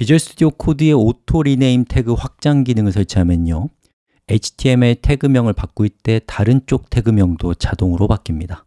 Visual Studio Code의 Auto Rename Tag 확장 기능을 설치하면요. HTML 태그명을 바꿀 때 다른 쪽 태그명도 자동으로 바뀝니다.